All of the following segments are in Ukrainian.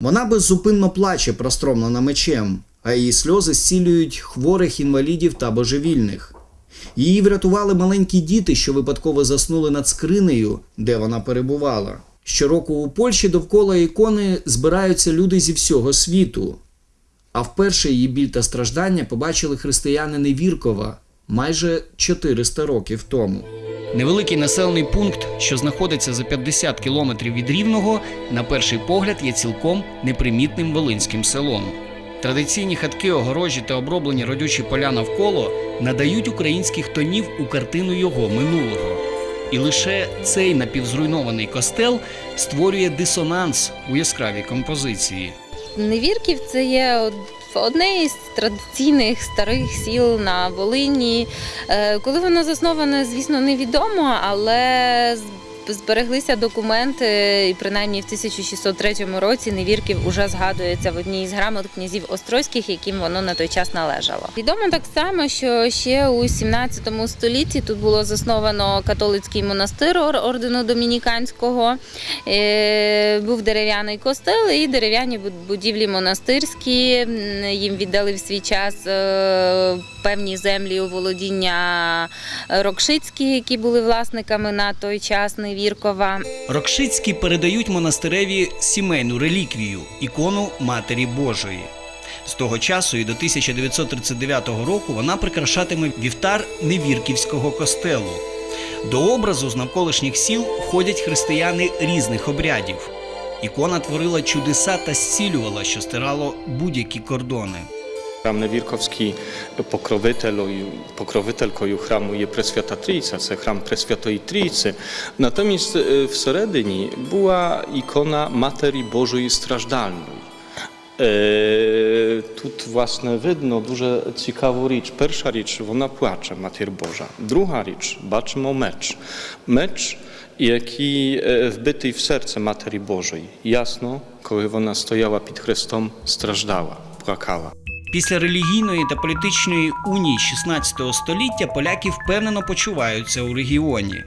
Вона беззупинно плаче, простромлена мечем, а її сльози зцілюють хворих інвалідів та божевільних. Її врятували маленькі діти, що випадково заснули над скринею, де вона перебувала. Щороку у Польщі довкола ікони збираються люди зі всього світу. А вперше її біль та страждання побачили християни Невіркова майже 400 років тому. Невеликий населений пункт, що знаходиться за 50 кілометрів від Рівного, на перший погляд є цілком непримітним волинським селом. Традиційні хатки, огорожі та оброблені родючі поля навколо надають українських тонів у картину його минулого. І лише цей напівзруйнований костел створює дисонанс у яскравій композиції. Невірків це є одне із традиційних старих сіл на Волині. Е, Коли воно засноване, звісно, невідомо, але збереглися документи, і принаймні в 1603 році Невірків уже згадується в одній із грамот князів Острозьких, яким воно на той час належало. Відомо так само, що ще у 17 столітті тут було засновано католицький монастир ордену домініканського. Е, Був дерев'яний костел і дерев'яні будівлі монастирські. Їм віддали в свій час е, певні землі у володіння Рокшицькі, які були власниками на той час Невіркова. Рокшицькі передають монастиреві сімейну реліквію ікону Матері Божої. З того часу і до 1939 року вона прикрашатиме вівтар Невірківського костелу. До образу з навколишніх сіл входять християни різних обрядів. Ікона творила чудеса та зцілювала, що стирало будь-які кордони. Храм Невірковський покровителою, покровителькою храму є Пресвята Трійця, це храм Пресвятої Трійці. Натомість е, всередині була ікона Матері Божої Страждальної. Е, Тут, власне, видно дуже цікаву річ. Перша річ, вона плаче, Матір Божа. Друга річ, бачимо меч. Меч, який е, вбитий в серце Матері Божої. Ясно, коли вона стояла під Христом, страждала, плакала. Після релігійної та політичної унії 16 століття поляки впевнено почуваються у регіоні.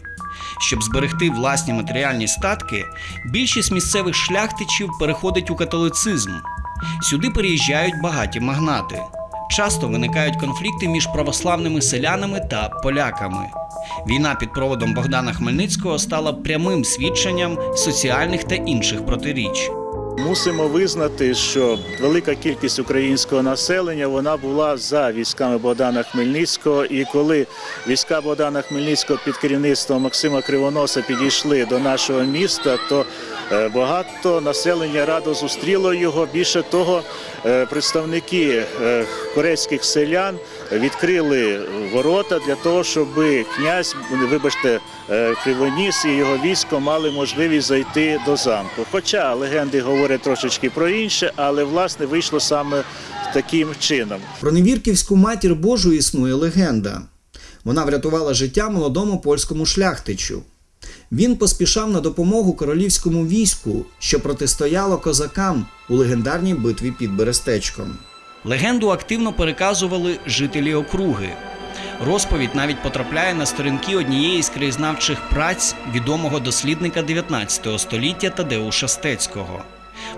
Щоб зберегти власні матеріальні статки, більшість місцевих шляхтичів переходить у католицизм. Сюди переїжджають багаті магнати. Часто виникають конфлікти між православними селянами та поляками. Війна під проводом Богдана Хмельницького стала прямим свідченням соціальних та інших протиріч. Мусимо визнати, що велика кількість українського населення вона була за військами Богдана Хмельницького. І коли війська Богдана Хмельницького під керівництвом Максима Кривоноса підійшли до нашого міста, то багато населення радо зустріло його. Більше того, е, представники е, корейських селян відкрили ворота для того, щоб князь, вибачте, е, Кривоніс і його військо мали можливість зайти до замку. Хоча легенди говорять трошечки про інше, але власне вийшло саме таким чином. Про невірківську матір Божу існує легенда. Вона врятувала життя молодому польському шляхтичу. Він поспішав на допомогу королівському війську, що протистояло козакам у легендарній битві під Берестечком. Легенду активно переказували жителі округи. Розповідь навіть потрапляє на сторінки однієї з краєзнавчих праць відомого дослідника 19 століття Тадеуша Стецького.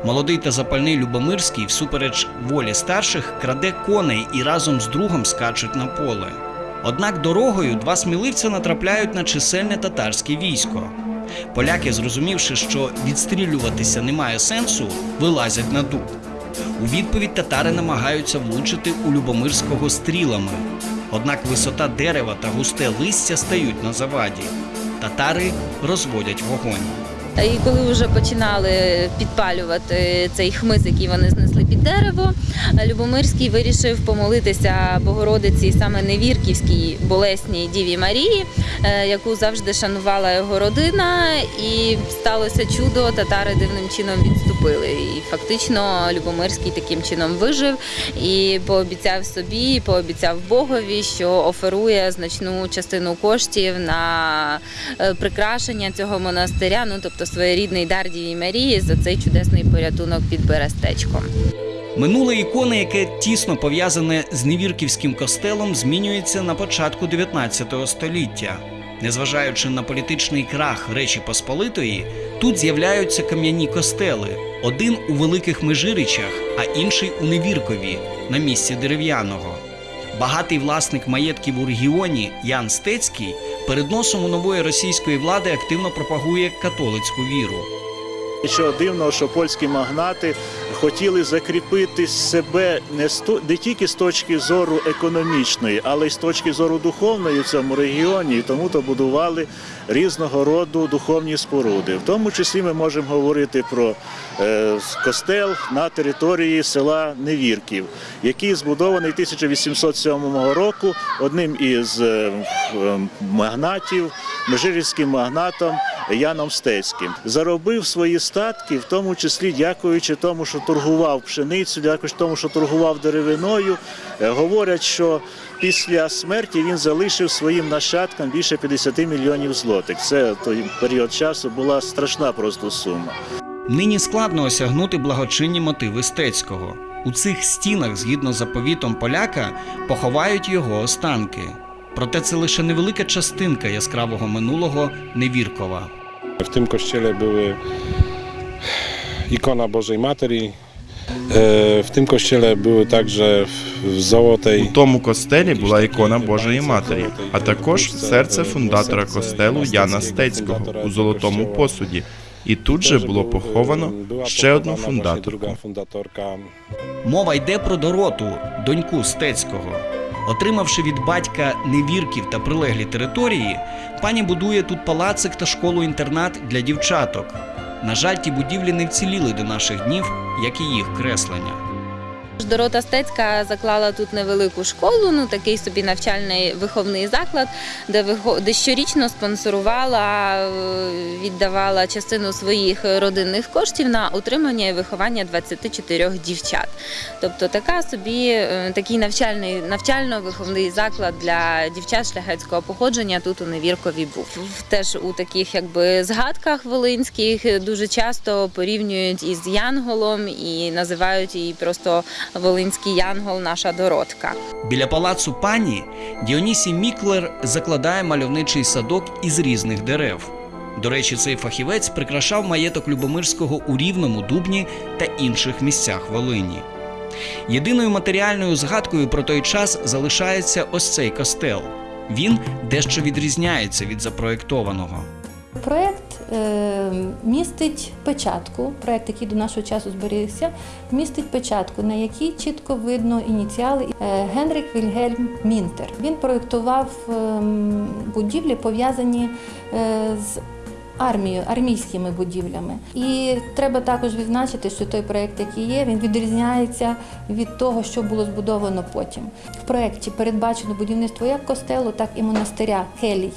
Молодий та запальний Любомирський, всупереч волі старших, краде коней і разом з другом скачуть на поле. Однак дорогою два сміливця натрапляють на чисельне татарське військо. Поляки, зрозумівши, що відстрілюватися немає сенсу, вилазять на дуб. У відповідь татари намагаються влучити у Любомирського стрілами. Однак висота дерева та густе листя стають на заваді. Татари розводять вогонь. І коли вже починали підпалювати цей хмиз, який вони знесли під дерево, Любомирський вирішив помолитися Богородиці саме Невірківській болесній Діві Марії, е, яку завжди шанувала його родина. І сталося чудо, татари дивним чином відступили. І фактично Любомирський таким чином вижив і пообіцяв собі, пообіцяв Богові, що оферує значну частину коштів на е, прикрашення цього монастиря, ну тобто своєрідний дар Діві Марії за цей чудесний порятунок під Берестечком. Минуле ікони, яке тісно пов'язане з Невірківським костелом, змінюється на початку 19 століття. Незважаючи на політичний крах Речі Посполитої, тут з'являються кам'яні костели: один у Великих Межиричах, а інший у Невіркові на місці дерев'яного. Багатий власник маєтків у регіоні Ян Стецький перед носом у нової російської влади активно пропагує католицьку віру. Нічого дивного, що польські магнати хотіли закріпити себе не, сто, не тільки з точки зору економічної, але й з точки зору духовної в цьому регіоні, і тому то будували різного роду духовні споруди. В тому числі ми можемо говорити про е, костел на території села Невірків, який збудований 1807 року одним із е, магнатів, межирівським магнатом Яном Стецьким. Заробив свої статки, в тому числі дякуючи тому, що торгував пшеницю, дякуючи тому, що торгував деревиною. Е, Говорять, що після смерті він залишив своїм нащадкам більше 50 мільйонів злотих. Це той період часу була страшна просто сума. Нині складно осягнути благочинні мотиви Стецького. У цих стінах, згідно заповітом поляка, поховають його останки. Проте це лише невелика частинка яскравого минулого Невіркова. W tym kościele były ikona Bożej Materi. E, W tym kościele były także w- w У тому костелі була ікона Божої Матері, а також серце фундатора костелу Яна Стецького у золотому посуді. І тут же було поховано ще одну фундаторку. Мова йде про Дороту, доньку Стецького. Отримавши від батька невірків та прилеглі території, пані будує тут палацик та школу-інтернат для дівчаток. На жаль, ті будівлі не вціліли до наших днів, як і їх креслення. Дорота Стецька заклала тут невелику школу, ну такий собі навчальний виховний заклад, де де щорічно спонсорувала, е, віддавала частину своїх родинних коштів на утримання і виховання 24 дівчат. Тобто така собі е, такий навчальний навчально-виховний заклад для дівчат шляхетського походження тут у Невіркові був. Теж у таких якби згадках волинських дуже часто порівнюють із Янголом і називають її просто Волинський Янгол, наша Доротка. Біля палацу пані Діонісій Міклер закладає мальовничий садок із різних дерев. До речі, цей фахівець прикрашав маєток Любомирського у Рівному, Дубні та інших місцях Волині. Єдиною матеріальною згадкою про той час залишається ось цей костел. Він дещо відрізняється від запроєктованого. Проект е, містить печатку, проект, який до нашого часу зберігся, містить печатку, на якій чітко видно ініціали е, Генрік Вільгельм Мінтер. Він проєктував ем, будівлі, пов'язані е, з армією, армійськими будівлями. І треба також відзначити, що той проект, який є, він відрізняється від того, що було збудовано потім. В проєкті передбачено будівництво як костелу, так і монастиря келій.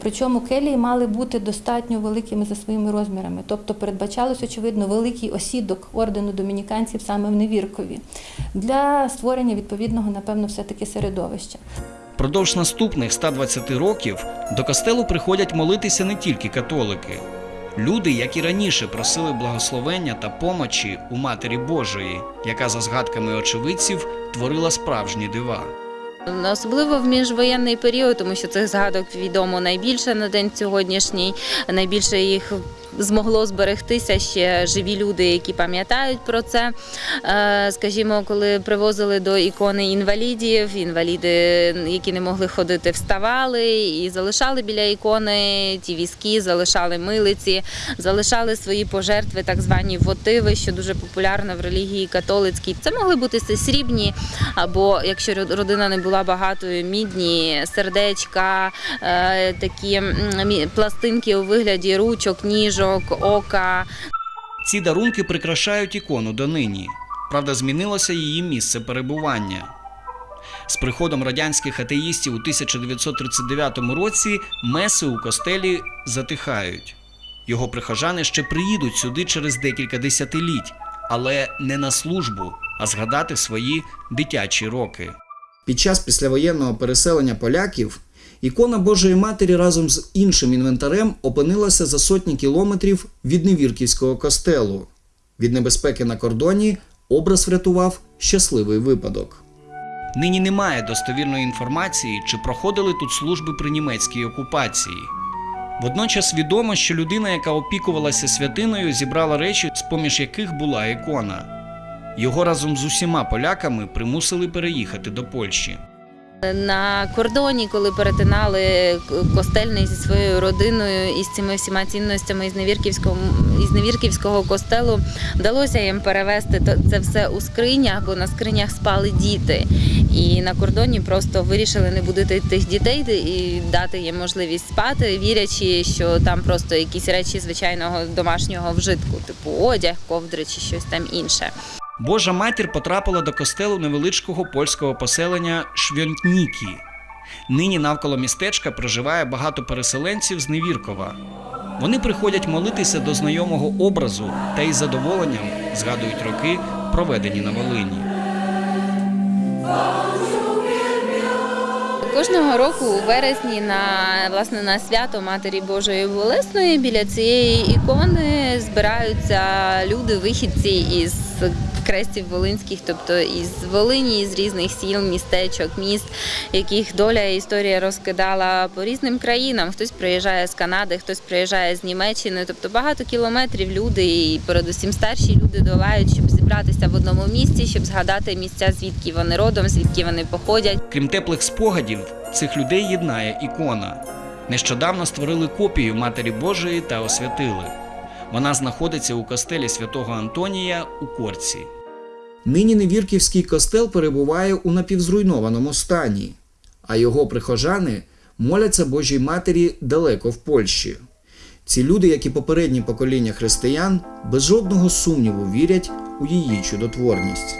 Причому келії мали бути достатньо великими за своїми розмірами, тобто передбачалось, очевидно, великий осідок ордену домініканців саме в Невіркові для створення відповідного, напевно, все-таки середовища. Продовж наступних 120 років до костелу приходять молитися не тільки католики. Люди, як і раніше, просили благословення та помочі у Матері Божої, яка за згадками очевидців творила справжні дива. Особливо в міжвоєнний період, тому що цих згадок відомо найбільше на день сьогоднішній. Найбільше їх змогло зберегтися ще живі люди, які пам'ятають про це. Е, Скажімо, коли привозили до ікони інвалідів, інваліди, які не могли ходити, вставали і залишали біля ікони ті візки, залишали милиці, залишали свої пожертви, так звані вотиви, що дуже популярно в релігії католицькій. Це могли бути срібні, або якщо родина не була багатою, мідні, сердечка, е, такі пластинки у вигляді ручок, ніжок, ока. Ці дарунки прикрашають ікону донині. Правда, змінилося її місце перебування. З приходом радянських атеїстів у 1939 році меси у костелі затихають. Його прихожани ще приїдуть сюди через декілька десятиліть, але не на службу, а згадати свої дитячі роки. Під час післявоєнного переселення поляків ікона Божої Матері разом з іншим інвентарем опинилася за сотні кілометрів від Невірківського костелу. Від небезпеки на кордоні образ врятував щасливий випадок. Нині немає достовірної інформації, чи проходили тут служби при німецькій окупації. Водночас відомо, що людина, яка опікувалася святиною, зібрала речі, з-поміж яких була ікона. Його разом з усіма поляками примусили переїхати до Польщі. На кордоні, коли перетинали костельний зі своєю родиною і з цими всіма цінностями із Невірківського, із Невірківського костелу, вдалося їм перевезти це все у скринях, бо на скринях спали діти. І на кордоні просто вирішили не будити тих дітей і дати їм можливість спати, вірячи, що там просто якісь речі звичайного домашнього вжитку, типу одяг, ковдри чи щось там інше. Божа матір потрапила до костелу невеличкого польського поселення Швьонтнікі. Нині навколо містечка проживає багато переселенців з Невіркова. Вони приходять молитися до знайомого образу та із задоволенням згадують роки, проведені на Волині. Кожного року у вересні на власне на свято Матері Божої Болесної біля цієї ікони збираються люди, вихідці із крестів Волинських, тобто із Волині, з різних сіл, містечок, міст, яких доля і історія розкидала по різним країнам. Хтось приїжджає з Канади, хтось приїжджає з Німеччини. Тобто багато кілометрів люди і передусім старші люди долають, щоб зібратися в одному місці, щоб згадати місця, звідки вони родом, звідки вони походять. Крім теплих спогадів, цих людей єднає ікона. Нещодавно створили копію Матері Божої та освятили. Вона знаходиться у костелі святого Антонія у Корці. Нині Невірківський костел перебуває у напівзруйнованому стані, а його прихожани моляться Божій Матері далеко в Польщі. Ці люди, як і попередні покоління християн, без жодного сумніву вірять у її чудотворність.